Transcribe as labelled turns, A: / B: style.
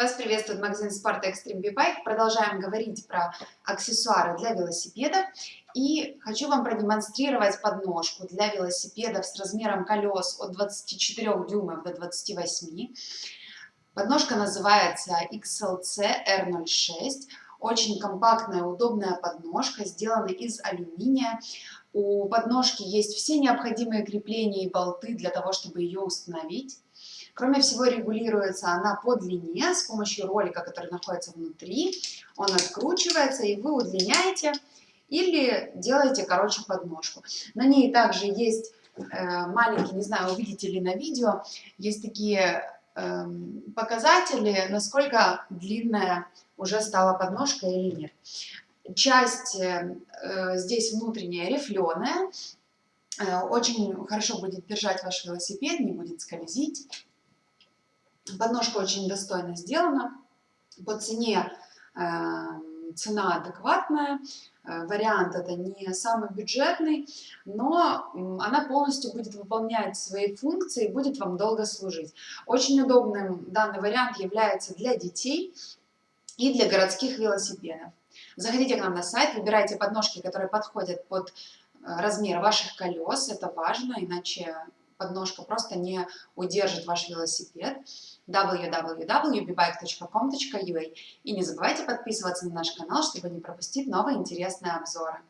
A: Вас приветствует магазин спорта Extreme B-Bike. Продолжаем говорить про аксессуары для велосипеда. И хочу вам продемонстрировать подножку для велосипедов с размером колес от 24 дюймов до 28. Подножка называется XLC R06. Очень компактная, удобная подножка, сделана из алюминия. У подножки есть все необходимые крепления и болты для того, чтобы ее установить. Кроме всего, регулируется она по длине с помощью ролика, который находится внутри. Он откручивается, и вы удлиняете или делаете короче подножку. На ней также есть э, маленькие, не знаю, увидите ли на видео, есть такие показатели, насколько длинная уже стала подножка или нет. Часть э, здесь внутренняя рифленая, э, очень хорошо будет держать ваш велосипед, не будет скользить. Подножка очень достойно сделана. По цене э, цена адекватная. Э, вариант это не самый бюджетный, но она полностью будет выполнять свои функции и будет вам долго служить. Очень удобным данный вариант является для детей и для городских велосипедов. Заходите к нам на сайт, выбирайте подножки, которые подходят под э, размер ваших колес. Это важно, иначе подножка просто не удержит ваш велосипед www.bbike.com.ua И не забывайте подписываться на наш канал, чтобы не пропустить новые интересные обзоры.